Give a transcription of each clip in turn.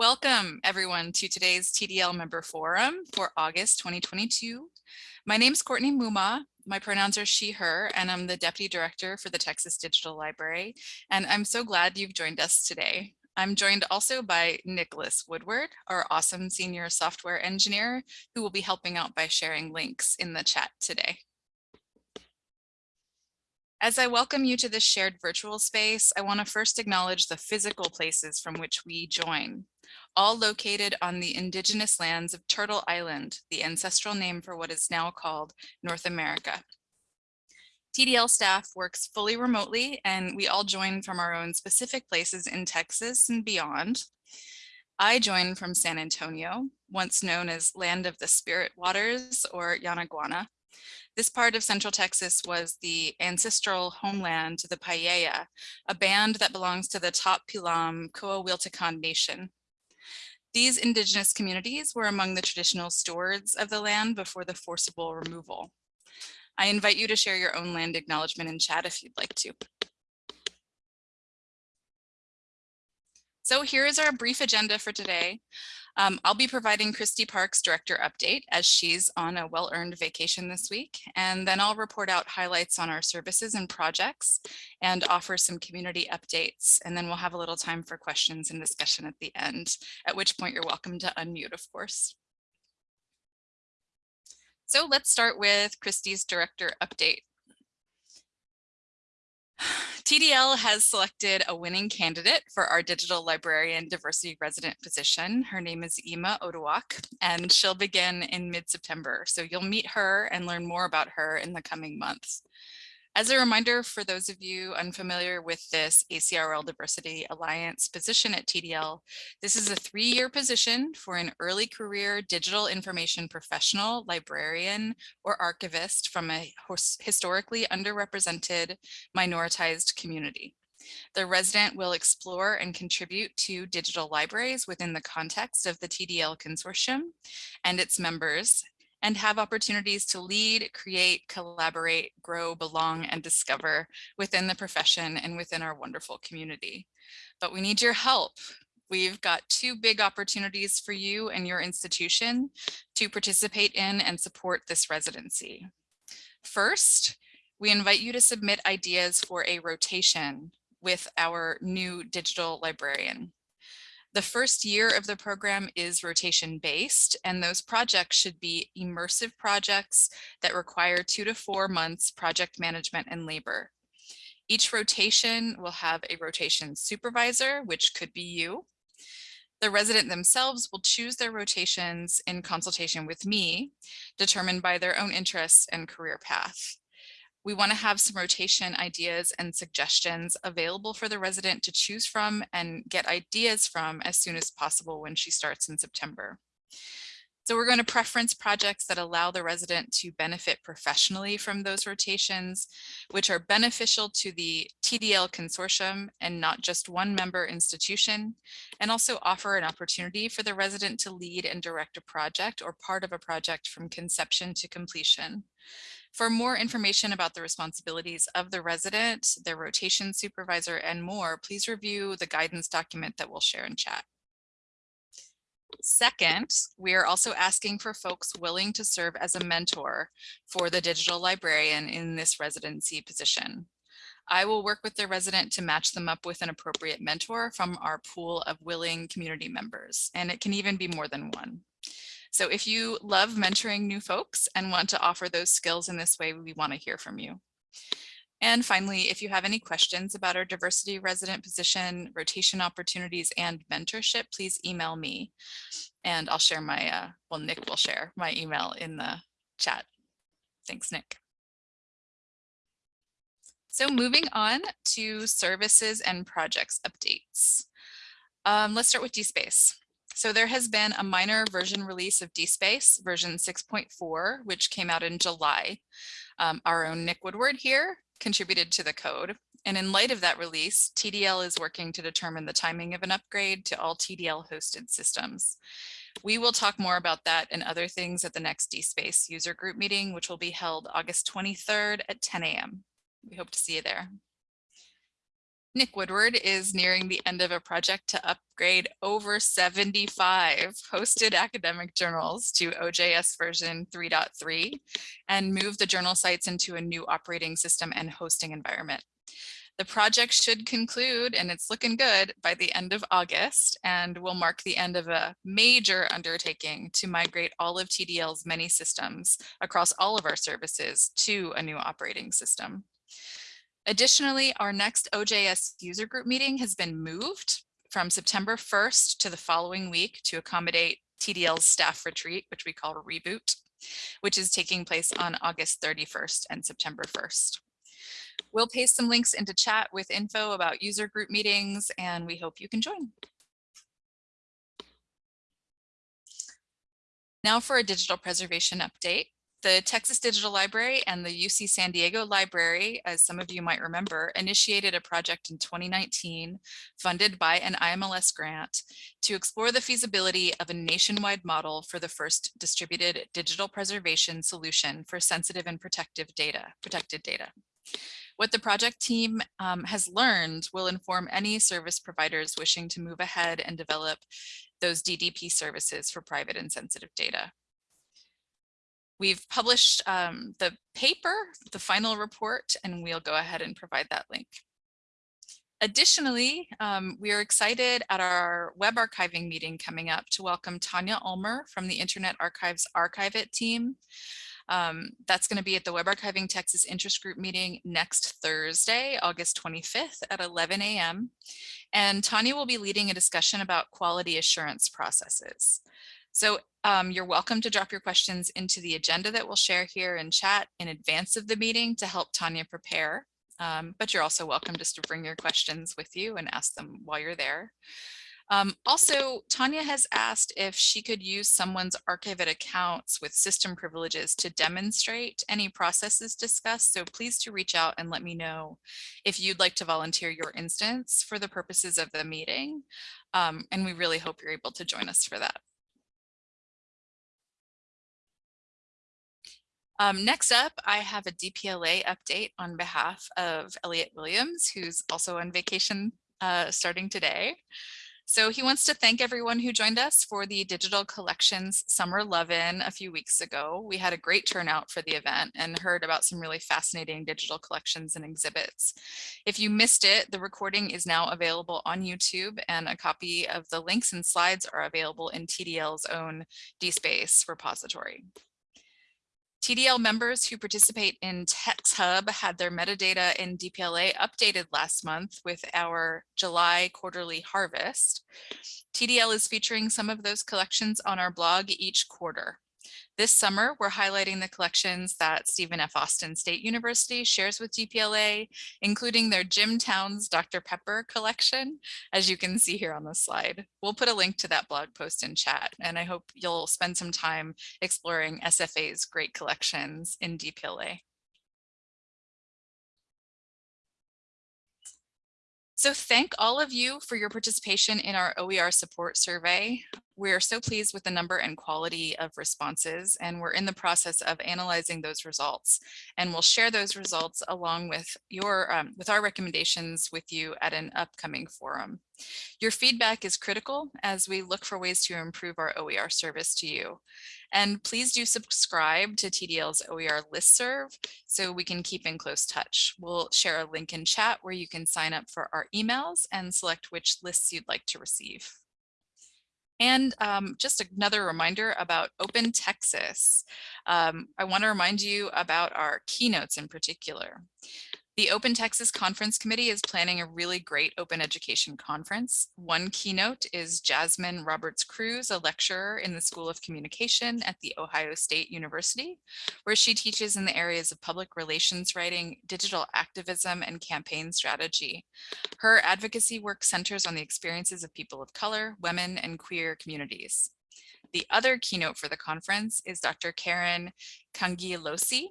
Welcome everyone to today's TDL member forum for August 2022. My name is Courtney Muma. My pronouns are she, her, and I'm the Deputy Director for the Texas Digital Library. And I'm so glad you've joined us today. I'm joined also by Nicholas Woodward, our awesome senior software engineer, who will be helping out by sharing links in the chat today. As I welcome you to this shared virtual space, I want to first acknowledge the physical places from which we join, all located on the indigenous lands of Turtle Island, the ancestral name for what is now called North America. TDL staff works fully remotely and we all join from our own specific places in Texas and beyond. I join from San Antonio, once known as Land of the Spirit Waters or Yanaguana. This part of Central Texas was the ancestral homeland to the Payaya, a band that belongs to the Tap Pilam Coahuiltecan Nation. These indigenous communities were among the traditional stewards of the land before the forcible removal. I invite you to share your own land acknowledgement in chat if you'd like to. So here is our brief agenda for today. Um, I'll be providing Christy Park's director update as she's on a well-earned vacation this week. And then I'll report out highlights on our services and projects and offer some community updates. And then we'll have a little time for questions and discussion at the end, at which point you're welcome to unmute, of course. So let's start with Christy's director update. TDL has selected a winning candidate for our digital librarian diversity resident position. Her name is Ima Oduak, and she'll begin in mid-September. So you'll meet her and learn more about her in the coming months. As a reminder for those of you unfamiliar with this ACRL Diversity Alliance position at TDL, this is a three-year position for an early career digital information professional, librarian, or archivist from a historically underrepresented minoritized community. The resident will explore and contribute to digital libraries within the context of the TDL consortium and its members and have opportunities to lead, create, collaborate, grow, belong, and discover within the profession and within our wonderful community. But we need your help. We've got two big opportunities for you and your institution to participate in and support this residency. First, we invite you to submit ideas for a rotation with our new digital librarian. The first year of the program is rotation based, and those projects should be immersive projects that require two to four months project management and labor. Each rotation will have a rotation supervisor, which could be you. The resident themselves will choose their rotations in consultation with me, determined by their own interests and career path. We want to have some rotation ideas and suggestions available for the resident to choose from and get ideas from as soon as possible when she starts in September. So we're going to preference projects that allow the resident to benefit professionally from those rotations, which are beneficial to the TDL consortium and not just one member institution, and also offer an opportunity for the resident to lead and direct a project or part of a project from conception to completion. For more information about the responsibilities of the resident, their rotation supervisor, and more, please review the guidance document that we'll share in chat. Second, we are also asking for folks willing to serve as a mentor for the digital librarian in this residency position. I will work with the resident to match them up with an appropriate mentor from our pool of willing community members, and it can even be more than one. So if you love mentoring new folks and want to offer those skills in this way, we want to hear from you. And finally, if you have any questions about our diversity resident position, rotation opportunities, and mentorship, please email me. And I'll share my, uh, well, Nick will share my email in the chat. Thanks, Nick. So moving on to services and projects updates. Um, let's start with DSpace. So there has been a minor version release of DSpace, version 6.4, which came out in July. Um, our own Nick Woodward here contributed to the code. And in light of that release, TDL is working to determine the timing of an upgrade to all TDL hosted systems. We will talk more about that and other things at the next DSpace user group meeting, which will be held August 23rd at 10 a.m. We hope to see you there. Nick Woodward is nearing the end of a project to upgrade over 75 hosted academic journals to OJS version 3.3 and move the journal sites into a new operating system and hosting environment. The project should conclude, and it's looking good, by the end of August and will mark the end of a major undertaking to migrate all of TDL's many systems across all of our services to a new operating system. Additionally, our next OJS user group meeting has been moved from September 1st to the following week to accommodate TDL's staff retreat, which we call Reboot, which is taking place on August 31st and September 1st. We'll paste some links into chat with info about user group meetings, and we hope you can join. Now for a digital preservation update. The Texas Digital Library and the UC San Diego Library, as some of you might remember, initiated a project in 2019 funded by an IMLS grant to explore the feasibility of a nationwide model for the first distributed digital preservation solution for sensitive and protective data, protected data. What the project team um, has learned will inform any service providers wishing to move ahead and develop those DDP services for private and sensitive data. We've published um, the paper, the final report, and we'll go ahead and provide that link. Additionally, um, we are excited at our web archiving meeting coming up to welcome Tanya Ulmer from the Internet Archive's Archive It team. Um, that's going to be at the Web Archiving Texas Interest Group meeting next Thursday, August 25th at 11 a.m. And Tanya will be leading a discussion about quality assurance processes. So um, you're welcome to drop your questions into the agenda that we'll share here in chat in advance of the meeting to help Tanya prepare. Um, but you're also welcome just to bring your questions with you and ask them while you're there. Um, also, Tanya has asked if she could use someone's Archive-It accounts with system privileges to demonstrate any processes discussed. So please to reach out and let me know if you'd like to volunteer your instance for the purposes of the meeting. Um, and we really hope you're able to join us for that. Um, next up, I have a DPLA update on behalf of Elliot Williams, who's also on vacation uh, starting today. So he wants to thank everyone who joined us for the Digital Collections Summer Love-In a few weeks ago. We had a great turnout for the event and heard about some really fascinating digital collections and exhibits. If you missed it, the recording is now available on YouTube and a copy of the links and slides are available in TDL's own DSpace repository. TDL members who participate in TexHub had their metadata in DPLA updated last month with our July quarterly harvest. TDL is featuring some of those collections on our blog each quarter. This summer, we're highlighting the collections that Stephen F. Austin State University shares with DPLA, including their Jim Towns Dr. Pepper collection, as you can see here on the slide. We'll put a link to that blog post in chat, and I hope you'll spend some time exploring SFA's great collections in DPLA. So thank all of you for your participation in our OER support survey. We're so pleased with the number and quality of responses, and we're in the process of analyzing those results. And we'll share those results along with your um, with our recommendations with you at an upcoming forum. Your feedback is critical as we look for ways to improve our OER service to you. And please do subscribe to TDL's OER listserv so we can keep in close touch. We'll share a link in chat where you can sign up for our emails and select which lists you'd like to receive. And um, just another reminder about Open Texas. Um, I want to remind you about our keynotes in particular. The Open Texas Conference Committee is planning a really great open education conference. One keynote is Jasmine Roberts Crews, a lecturer in the School of Communication at the Ohio State University, where she teaches in the areas of public relations writing, digital activism, and campaign strategy. Her advocacy work centers on the experiences of people of color, women, and queer communities. The other keynote for the conference is Dr. Karen Cangialosi,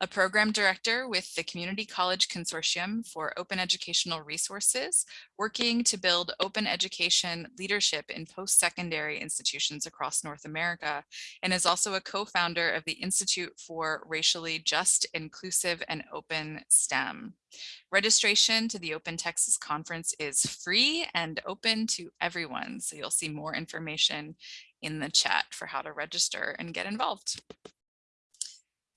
a program director with the Community College Consortium for Open Educational Resources, working to build open education leadership in post-secondary institutions across North America, and is also a co-founder of the Institute for Racially Just, Inclusive, and Open STEM. Registration to the Open Texas Conference is free and open to everyone, so you'll see more information in the chat for how to register and get involved.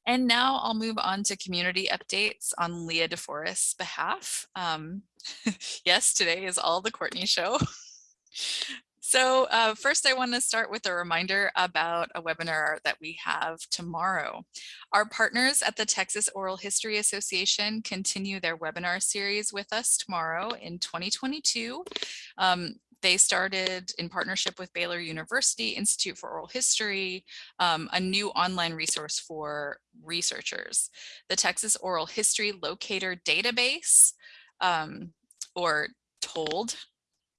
And now I'll move on to community updates on Leah DeForest's behalf. Um, yes, today is all the Courtney show. So uh, first I want to start with a reminder about a webinar that we have tomorrow. Our partners at the Texas Oral History Association continue their webinar series with us tomorrow in 2022. Um, they started in partnership with Baylor University Institute for Oral History, um, a new online resource for researchers. The Texas Oral History Locator Database, um, or TOLD,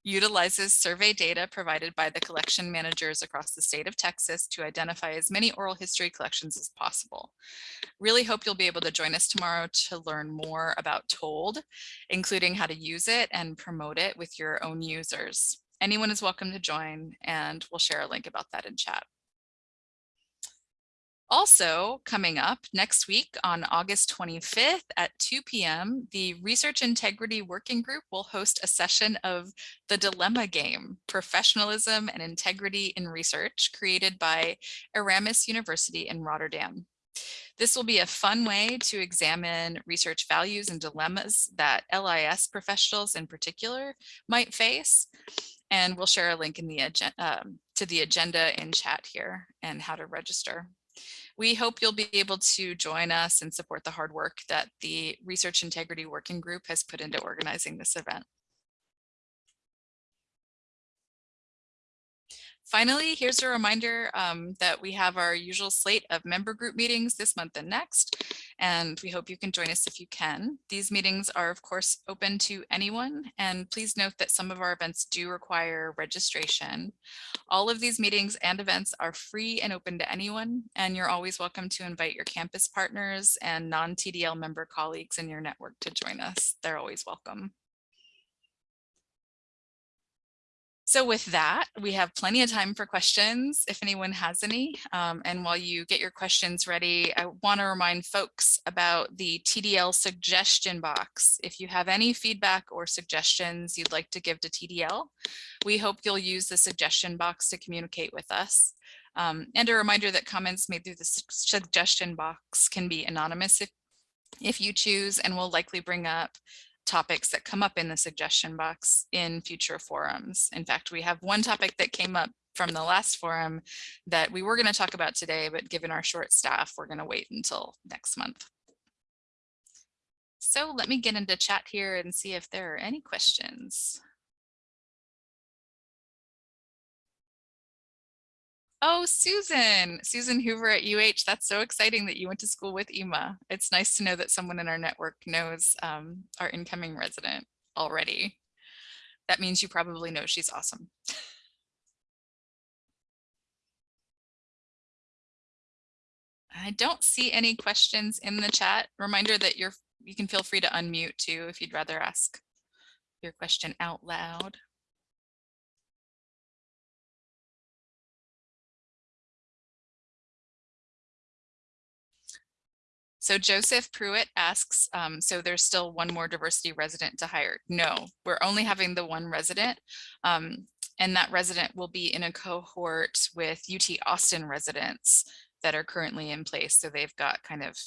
utilizes survey data provided by the collection managers across the state of Texas to identify as many oral history collections as possible. Really hope you'll be able to join us tomorrow to learn more about TOLD, including how to use it and promote it with your own users. Anyone is welcome to join and we'll share a link about that in chat. Also coming up next week on August 25th at 2 p.m., the Research Integrity Working Group will host a session of the Dilemma Game, Professionalism and Integrity in Research, created by Erasmus University in Rotterdam. This will be a fun way to examine research values and dilemmas that LIS professionals in particular might face. And we'll share a link in the um, to the agenda in chat here and how to register. We hope you'll be able to join us and support the hard work that the Research Integrity Working Group has put into organizing this event. Finally, here's a reminder um, that we have our usual slate of member group meetings this month and next, and we hope you can join us if you can. These meetings are, of course, open to anyone, and please note that some of our events do require registration. All of these meetings and events are free and open to anyone, and you're always welcome to invite your campus partners and non-TDL member colleagues in your network to join us. They're always welcome. So with that, we have plenty of time for questions if anyone has any. Um, and while you get your questions ready, I want to remind folks about the TDL suggestion box. If you have any feedback or suggestions you'd like to give to TDL, we hope you'll use the suggestion box to communicate with us. Um, and a reminder that comments made through the suggestion box can be anonymous if, if you choose and will likely bring up topics that come up in the suggestion box in future forums. In fact, we have one topic that came up from the last forum that we were going to talk about today, but given our short staff, we're going to wait until next month. So let me get into chat here and see if there are any questions. Oh, Susan, Susan Hoover at UH. That's so exciting that you went to school with Ima. It's nice to know that someone in our network knows um, our incoming resident already. That means you probably know she's awesome. I don't see any questions in the chat. Reminder that you're you can feel free to unmute too if you'd rather ask your question out loud. So Joseph Pruitt asks, um, so there's still one more diversity resident to hire? No, we're only having the one resident. Um, and that resident will be in a cohort with UT Austin residents that are currently in place. So they've got kind of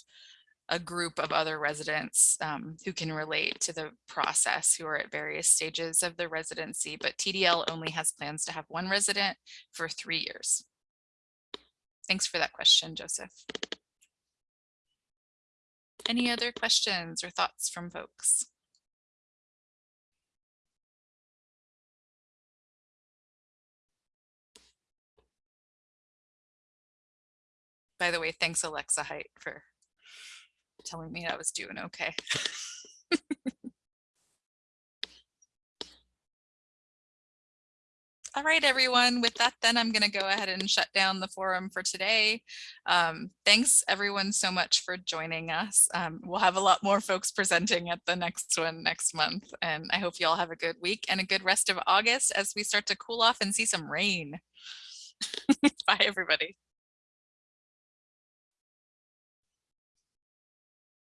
a group of other residents um, who can relate to the process who are at various stages of the residency, but TDL only has plans to have one resident for three years. Thanks for that question, Joseph. Any other questions or thoughts from folks? By the way, thanks Alexa Height for telling me I was doing okay. All right, everyone. With that, then I'm going to go ahead and shut down the forum for today. Um, thanks, everyone, so much for joining us. Um, we'll have a lot more folks presenting at the next one next month. And I hope you all have a good week and a good rest of August as we start to cool off and see some rain. Bye, everybody.